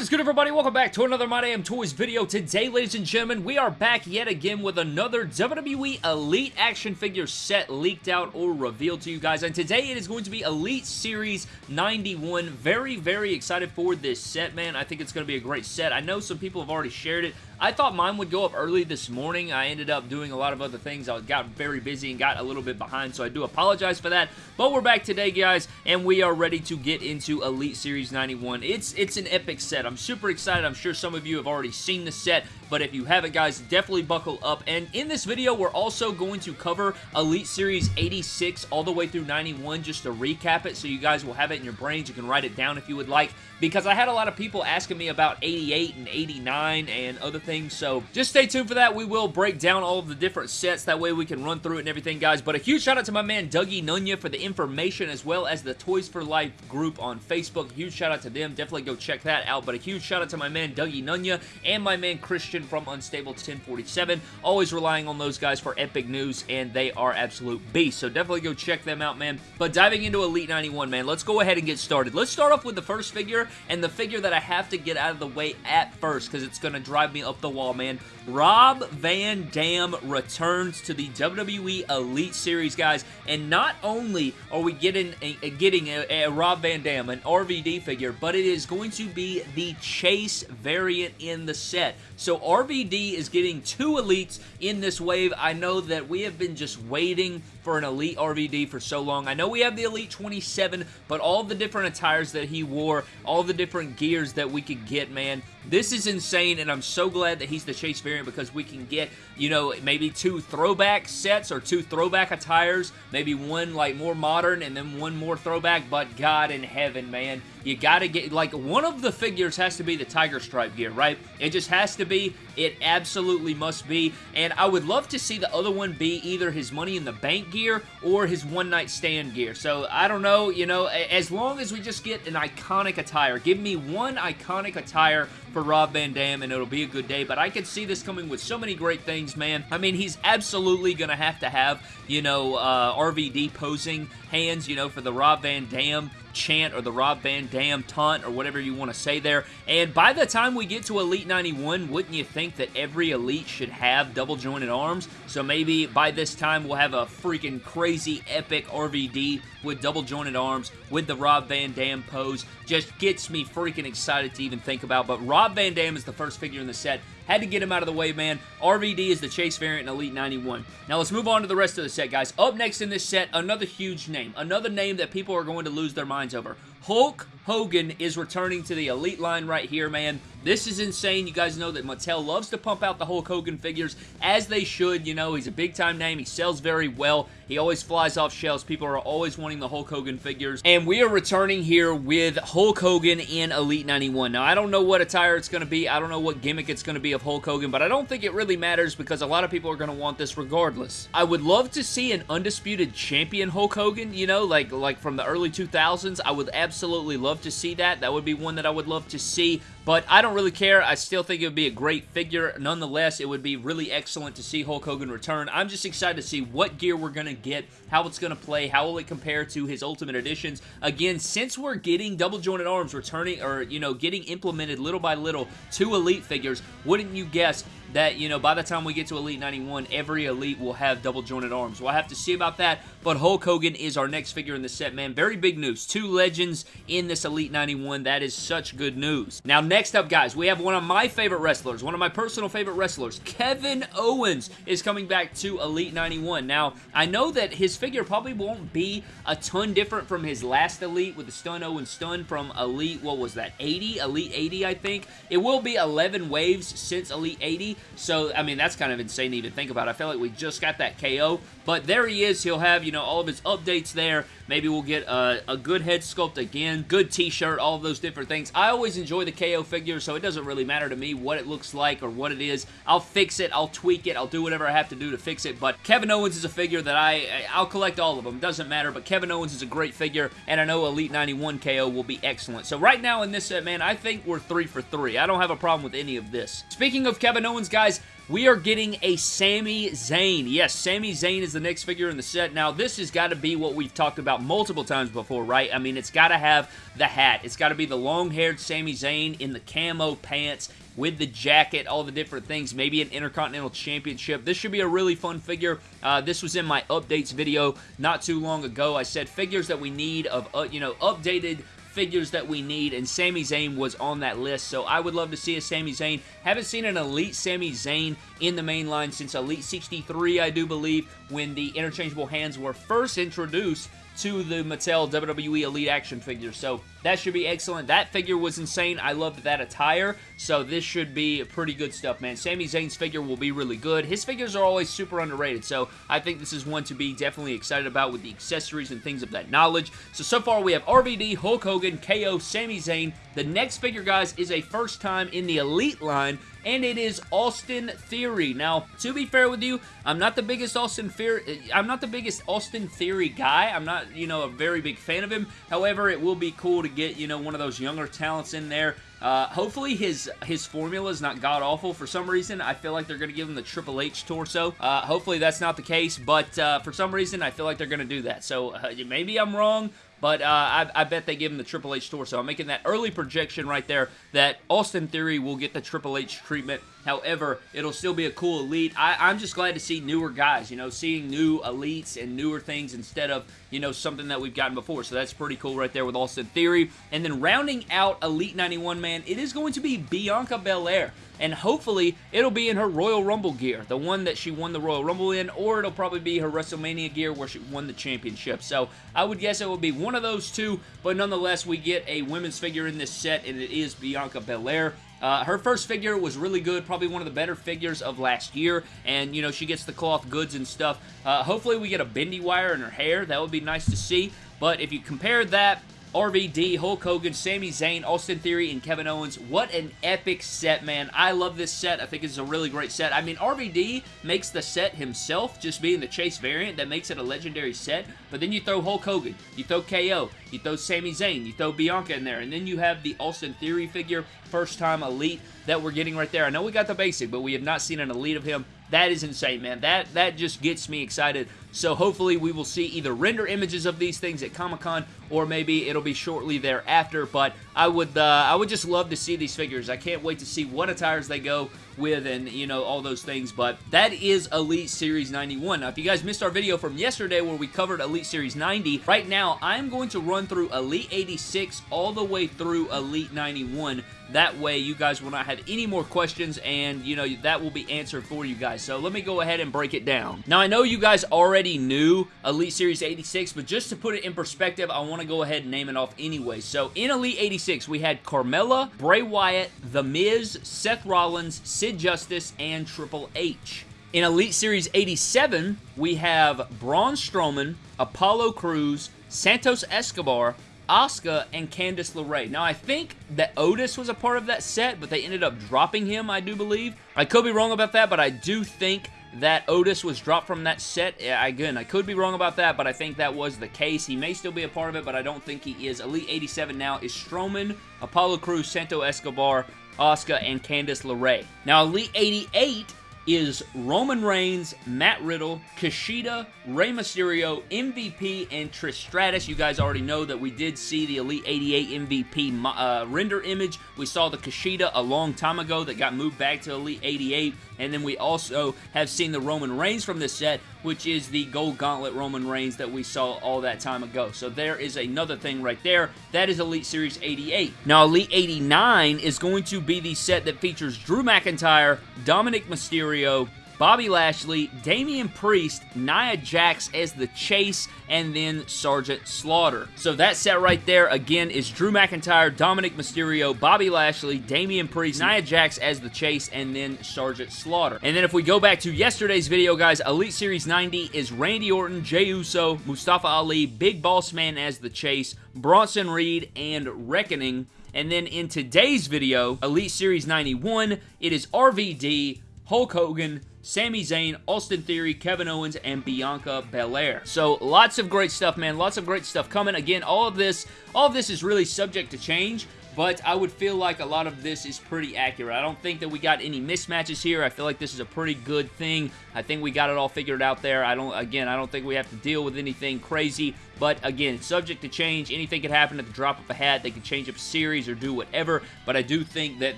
Is good everybody? Welcome back to another My Damn Toys video. Today, ladies and gentlemen, we are back yet again with another WWE Elite action figure set leaked out or revealed to you guys. And today it is going to be Elite Series 91. Very, very excited for this set, man. I think it's going to be a great set. I know some people have already shared it. I thought mine would go up early this morning. I ended up doing a lot of other things. I got very busy and got a little bit behind, so I do apologize for that. But we're back today, guys, and we are ready to get into Elite Series 91. It's, it's an epic set. I'm super excited. I'm sure some of you have already seen the set, but if you haven't, guys, definitely buckle up. And in this video, we're also going to cover Elite Series 86 all the way through 91 just to recap it so you guys will have it in your brains. You can write it down if you would like because I had a lot of people asking me about 88 and 89 and other things, so just stay tuned for that. We will break down all of the different sets. That way we can run through it and everything, guys. But a huge shout out to my man Dougie Nunya for the information as well as the Toys for Life group on Facebook. Huge shout out to them. Definitely go check that out. But a huge shout out to my man Dougie Nunya and my man Christian from Unstable 1047. Always relying on those guys for epic news, and they are absolute beasts. So definitely go check them out, man. But diving into Elite 91, man, let's go ahead and get started. Let's start off with the first figure, and the figure that I have to get out of the way at first because it's going to drive me up the wall, man. Rob Van Dam returns to the WWE Elite Series, guys, and not only are we getting a, a getting a, a, Rob Van Dam, an RVD figure, but it is going to be the Chase variant in the set. So RVD is getting two Elites in this wave. I know that we have been just waiting for an Elite RVD for so long. I know we have the Elite 27, but all the different attires that he wore, all the different gears that we could get, man, this is insane, and I'm so glad that he's the Chase variant because we can get, you know, maybe two throwback sets or two throwback attires, maybe one, like, more modern and then one more throwback, but God in heaven, man, you gotta get, like, one of the figures has to be the Tiger Stripe gear, right? It just has to be. It absolutely must be, and I would love to see the other one be either his Money in the Bank gear or his One Night Stand gear. So, I don't know, you know, as long as we just get an iconic attire, give me one iconic attire for Rob Van Dam, and it'll be a good day, but I can see this coming with so many great things, man. I mean, he's absolutely going to have to have, you know, uh, RVD posing hands, you know, for the Rob Van Dam chant or the Rob Van Dam taunt or whatever you want to say there. And by the time we get to Elite 91, wouldn't you think that every Elite should have double jointed arms? So maybe by this time we'll have a freaking crazy epic RVD with double jointed arms with the Rob Van Dam pose. Just gets me freaking excited to even think about. But Rob Van Dam is the first figure in the set had to get him out of the way, man. RVD is the Chase variant in Elite 91. Now, let's move on to the rest of the set, guys. Up next in this set, another huge name. Another name that people are going to lose their minds over. Hulk Hogan is returning to the Elite line right here, man. This is insane. You guys know that Mattel loves to pump out the Hulk Hogan figures, as they should. You know, he's a big-time name. He sells very well. He always flies off shelves. People are always wanting the Hulk Hogan figures. And we are returning here with Hulk Hogan in Elite 91. Now, I don't know what attire it's going to be. I don't know what gimmick it's going to be of Hulk Hogan, but I don't think it really matters because a lot of people are going to want this regardless. I would love to see an undisputed champion Hulk Hogan, you know, like, like from the early 2000s. I would absolutely love to see that. That would be one that I would love to see. But I don't really care. I still think it would be a great figure. Nonetheless, it would be really excellent to see Hulk Hogan return. I'm just excited to see what gear we're going to get, how it's going to play, how will it compare to his Ultimate Editions. Again, since we're getting double jointed arms returning, or, you know, getting implemented little by little to Elite figures, wouldn't you guess that, you know, by the time we get to Elite 91, every Elite will have double jointed arms. We'll have to see about that, but Hulk Hogan is our next figure in the set, man. Very big news. Two legends in this Elite 91. That is such good news. Now, next up, guys, we have one of my favorite wrestlers, one of my personal favorite wrestlers. Kevin Owens is coming back to Elite 91. Now, I know that his figure probably won't be a ton different from his last Elite with the Stun Owens Stun from Elite, what was that, 80? Elite 80, I think. It will be 11 waves since Elite 80, so, I mean, that's kind of insane to even think about. I feel like we just got that KO, but there he is. He'll have, you know, all of his updates there. Maybe we'll get a, a good head sculpt again, good t-shirt, all those different things. I always enjoy the KO figure, so it doesn't really matter to me what it looks like or what it is. I'll fix it, I'll tweak it, I'll do whatever I have to do to fix it, but Kevin Owens is a figure that I, I'll collect all of them. Doesn't matter, but Kevin Owens is a great figure, and I know Elite 91 KO will be excellent. So right now in this set, man, I think we're three for three. I don't have a problem with any of this. Speaking of Kevin Owens, guys, we are getting a Sami Zayn. Yes, Sami Zayn is the next figure in the set. Now, this has got to be what we've talked about multiple times before, right? I mean, it's got to have the hat. It's got to be the long-haired Sami Zayn in the camo pants with the jacket, all the different things, maybe an Intercontinental Championship. This should be a really fun figure. Uh, this was in my updates video not too long ago. I said figures that we need of, uh, you know, updated figures that we need, and Sami Zayn was on that list, so I would love to see a Sami Zayn. Haven't seen an Elite Sami Zayn in the main line since Elite 63, I do believe, when the interchangeable hands were first introduced to the Mattel WWE Elite action figure. So that should be excellent. That figure was insane. I loved that attire. So this should be pretty good stuff, man. Sami Zayn's figure will be really good. His figures are always super underrated. So I think this is one to be definitely excited about with the accessories and things of that knowledge. So, so far we have RVD, Hulk Hogan, KO, Sami Zayn. The next figure, guys, is a first time in the Elite line and it is Austin Theory. Now, to be fair with you, I'm not the biggest Austin Theory. I'm not the biggest Austin Theory guy. I'm not, you know, a very big fan of him. However, it will be cool to get, you know, one of those younger talents in there. Uh, hopefully his his formula is not god-awful. For some reason, I feel like they're going to give him the Triple H torso. Uh, hopefully that's not the case, but uh, for some reason, I feel like they're going to do that. So uh, maybe I'm wrong, but uh, I, I, bet they give him the Triple H tour. So I'm making that early projection right there that Austin Theory will get the Triple H treatment. However, it'll still be a cool elite. I, am just glad to see newer guys, you know, seeing new elites and newer things instead of, you know, something that we've gotten before. So that's pretty cool right there with Austin Theory. And then rounding out Elite 91, man, it is going to be Bianca Belair and hopefully it'll be in her Royal Rumble gear, the one that she won the Royal Rumble in, or it'll probably be her WrestleMania gear where she won the championship. So I would guess it will be one of those two, but nonetheless, we get a women's figure in this set, and it is Bianca Belair. Uh, her first figure was really good, probably one of the better figures of last year, and, you know, she gets the cloth goods and stuff. Uh, hopefully we get a bendy wire in her hair. That would be nice to see, but if you compare that RVD, Hulk Hogan, Sami Zayn, Austin Theory, and Kevin Owens. What an epic set, man. I love this set. I think it's a really great set. I mean, RVD makes the set himself, just being the Chase variant. That makes it a legendary set. But then you throw Hulk Hogan, you throw KO, you throw Sami Zayn, you throw Bianca in there, and then you have the Austin Theory figure, first time Elite that we're getting right there. I know we got the basic, but we have not seen an Elite of him. That is insane, man. That, that just gets me excited so hopefully we will see either render images of these things at Comic-Con or maybe it'll be shortly thereafter. But I would uh, I would just love to see these figures. I can't wait to see what attires they go with and, you know, all those things. But that is Elite Series 91. Now, if you guys missed our video from yesterday where we covered Elite Series 90, right now I'm going to run through Elite 86 all the way through Elite 91 that way, you guys will not have any more questions, and, you know, that will be answered for you guys. So let me go ahead and break it down. Now, I know you guys already knew Elite Series 86, but just to put it in perspective, I want to go ahead and name it off anyway. So in Elite 86, we had Carmella, Bray Wyatt, The Miz, Seth Rollins, Sid Justice, and Triple H. In Elite Series 87, we have Braun Strowman, Apollo Crews, Santos Escobar, Asuka and Candice LeRae. Now, I think that Otis was a part of that set, but they ended up dropping him, I do believe. I could be wrong about that, but I do think that Otis was dropped from that set. Again, I could be wrong about that, but I think that was the case. He may still be a part of it, but I don't think he is. Elite 87 now is Strowman, Apollo Crews, Santo Escobar, Asuka, and Candice LeRae. Now, Elite 88 is Roman Reigns, Matt Riddle, Kushida, Rey Mysterio, MVP, and Trish Stratus. You guys already know that we did see the Elite 88 MVP uh, render image. We saw the Kushida a long time ago that got moved back to Elite 88. And then we also have seen the Roman Reigns from this set, which is the Gold Gauntlet Roman Reigns that we saw all that time ago. So there is another thing right there. That is Elite Series 88. Now, Elite 89 is going to be the set that features Drew McIntyre, Dominik Mysterio, Bobby Lashley, Damian Priest, Nia Jax as the Chase, and then Sergeant Slaughter. So that set right there, again, is Drew McIntyre, Dominik Mysterio, Bobby Lashley, Damian Priest, Nia Jax as the Chase, and then Sergeant Slaughter. And then if we go back to yesterday's video, guys, Elite Series 90 is Randy Orton, Jey Uso, Mustafa Ali, Big Boss Man as the Chase, Bronson Reed, and Reckoning. And then in today's video, Elite Series 91, it is RVD, Hulk Hogan, Sami Zayn, Austin Theory, Kevin Owens, and Bianca Belair. So lots of great stuff, man. Lots of great stuff coming. Again, all of this, all of this is really subject to change. But I would feel like a lot of this is pretty accurate. I don't think that we got any mismatches here. I feel like this is a pretty good thing. I think we got it all figured out there. I don't, again, I don't think we have to deal with anything crazy, but again, subject to change. Anything could happen at the drop of a hat. They could change up a series or do whatever, but I do think that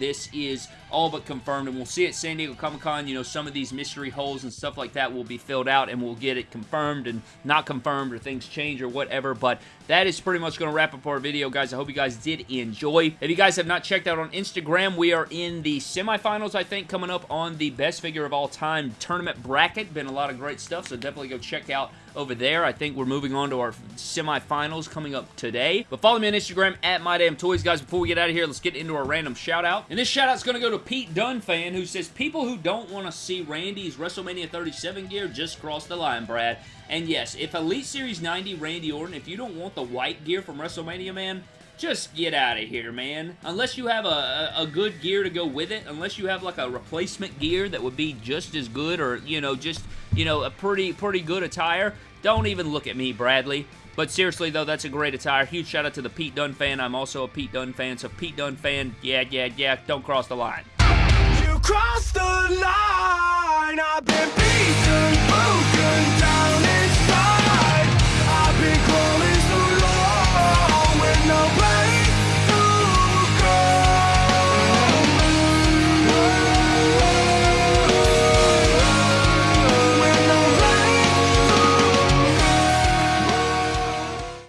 this is all but confirmed, and we'll see at San Diego Comic-Con, you know, some of these mystery holes and stuff like that will be filled out, and we'll get it confirmed and not confirmed, or things change or whatever, but that is pretty much going to wrap up our video, guys. I hope you guys did enjoy. If you guys have not checked out on Instagram, we are in the semifinals, I think, coming up on the best figure of all time tournament bracket. Been a lot of great stuff, so definitely go check out over there. I think we're moving on to our semifinals coming up today. But follow me on Instagram at MyDamnToys. Guys, before we get out of here, let's get into our random shout-out. And this shout-out's going to go to Pete Dunne fan who says, People who don't want to see Randy's WrestleMania 37 gear just cross the line, Brad. And yes, if Elite Series 90 Randy Orton, if you don't want the white gear from WrestleMania, man, just get out of here, man. Unless you have a, a, good gear to go with it, unless you have like a replacement gear that would be just as good or, you know, just, you know, a pretty, pretty good attire, don't even look at me, Bradley. But seriously, though, that's a great attire. Huge shout out to the Pete Dunne fan. I'm also a Pete Dunne fan. So, Pete Dunne fan, yeah, yeah, yeah, don't cross the line. You crossed the line.